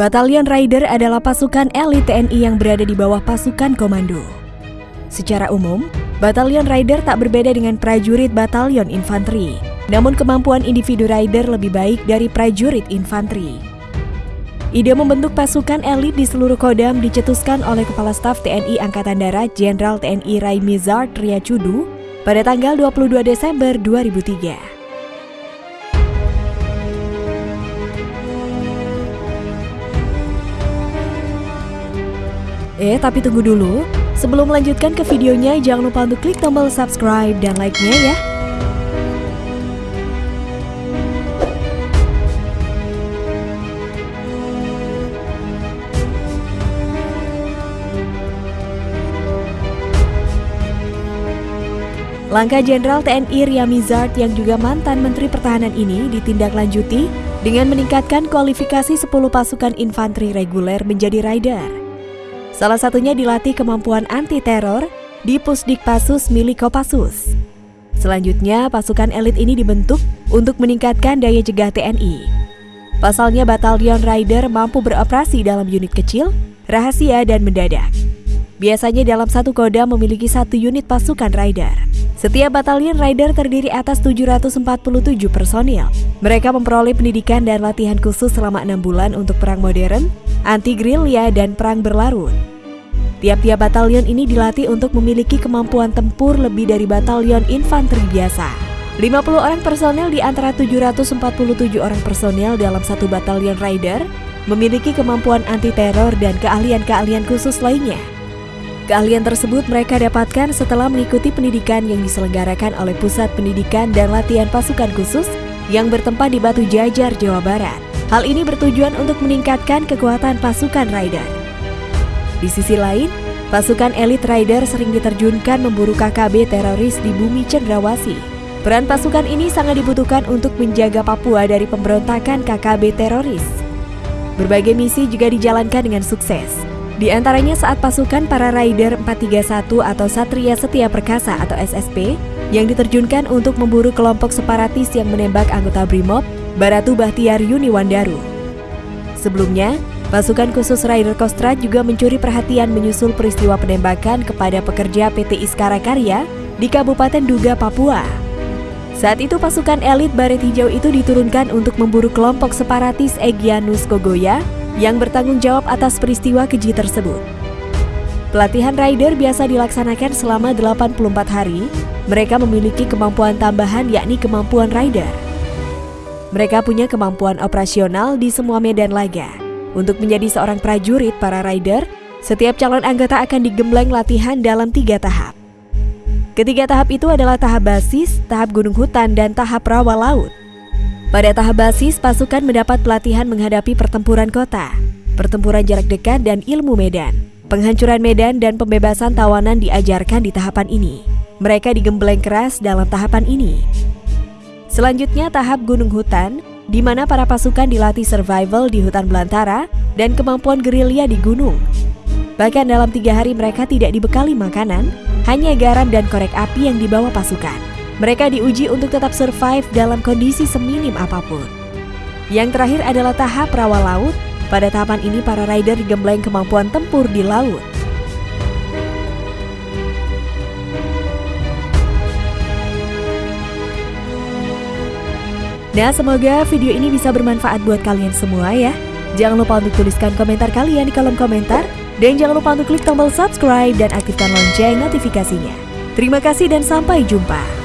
Batalion Rider adalah pasukan elit TNI yang berada di bawah pasukan komando. Secara umum, Batalion Rider tak berbeda dengan prajurit batalion infanteri, namun kemampuan individu rider lebih baik dari prajurit infanteri. Ide membentuk pasukan elit di seluruh Kodam dicetuskan oleh Kepala Staf TNI Angkatan Darat Jenderal TNI Rai Mizard Triacudu pada tanggal 22 Desember 2003. Eh, tapi tunggu dulu. Sebelum melanjutkan ke videonya, jangan lupa untuk klik tombol subscribe dan like-nya ya. Langkah Jenderal TNI Ria Mizard yang juga mantan Menteri Pertahanan ini ditindaklanjuti dengan meningkatkan kualifikasi 10 pasukan infanteri reguler menjadi rider. Salah satunya dilatih kemampuan anti-teror di Pusdik Pasus milik Kopassus. Selanjutnya, pasukan elit ini dibentuk untuk meningkatkan daya jegah TNI. Pasalnya Batalion Rider mampu beroperasi dalam unit kecil, rahasia, dan mendadak. Biasanya dalam satu koda memiliki satu unit pasukan Rider. Setiap batalion Rider terdiri atas 747 personil. Mereka memperoleh pendidikan dan latihan khusus selama enam bulan untuk perang modern, anti-gerilya, dan perang berlarut. Tiap-tiap batalion ini dilatih untuk memiliki kemampuan tempur lebih dari batalion infanteri biasa. 50 orang personel di antara 747 orang personel dalam satu batalion rider memiliki kemampuan anti-teror dan keahlian-keahlian khusus lainnya. Keahlian tersebut mereka dapatkan setelah mengikuti pendidikan yang diselenggarakan oleh Pusat Pendidikan dan Latihan Pasukan Khusus yang bertempat di Batu Jajar, Jawa Barat. Hal ini bertujuan untuk meningkatkan kekuatan pasukan rider. Di sisi lain, pasukan elit rider sering diterjunkan memburu KKB teroris di bumi Cendrawasi. Peran pasukan ini sangat dibutuhkan untuk menjaga Papua dari pemberontakan KKB teroris. Berbagai misi juga dijalankan dengan sukses. Di antaranya saat pasukan para Rider 431 atau Satria Setia Perkasa atau SSP yang diterjunkan untuk memburu kelompok separatis yang menembak anggota BRIMOB, Baratu Bahtiar Yuniwandaru. Sebelumnya, Pasukan khusus Rider Kostra juga mencuri perhatian menyusul peristiwa penembakan kepada pekerja PT Iskara Karya di Kabupaten Duga, Papua. Saat itu pasukan elit Baret Hijau itu diturunkan untuk memburu kelompok separatis Egyanus Kogoya yang bertanggung jawab atas peristiwa keji tersebut. Pelatihan rider biasa dilaksanakan selama 84 hari. Mereka memiliki kemampuan tambahan yakni kemampuan rider. Mereka punya kemampuan operasional di semua medan laga. Untuk menjadi seorang prajurit para rider, setiap calon anggota akan digembleng latihan dalam tiga tahap. Ketiga tahap itu adalah tahap basis, tahap gunung hutan, dan tahap rawa laut. Pada tahap basis, pasukan mendapat pelatihan menghadapi pertempuran kota, pertempuran jarak dekat, dan ilmu medan. Penghancuran medan dan pembebasan tawanan diajarkan di tahapan ini. Mereka digembleng keras dalam tahapan ini. Selanjutnya tahap gunung hutan, di mana para pasukan dilatih survival di hutan belantara dan kemampuan gerilya di gunung. Bahkan dalam tiga hari mereka tidak dibekali makanan, hanya garam dan korek api yang dibawa pasukan. Mereka diuji untuk tetap survive dalam kondisi seminim apa pun. Yang terakhir adalah tahap rawa laut. Pada tahapan ini para rider digembleng kemampuan tempur di laut. Nah, semoga video ini bisa bermanfaat buat kalian semua ya. Jangan lupa untuk tuliskan komentar kalian di kolom komentar. Dan jangan lupa untuk klik tombol subscribe dan aktifkan lonceng notifikasinya. Terima kasih dan sampai jumpa.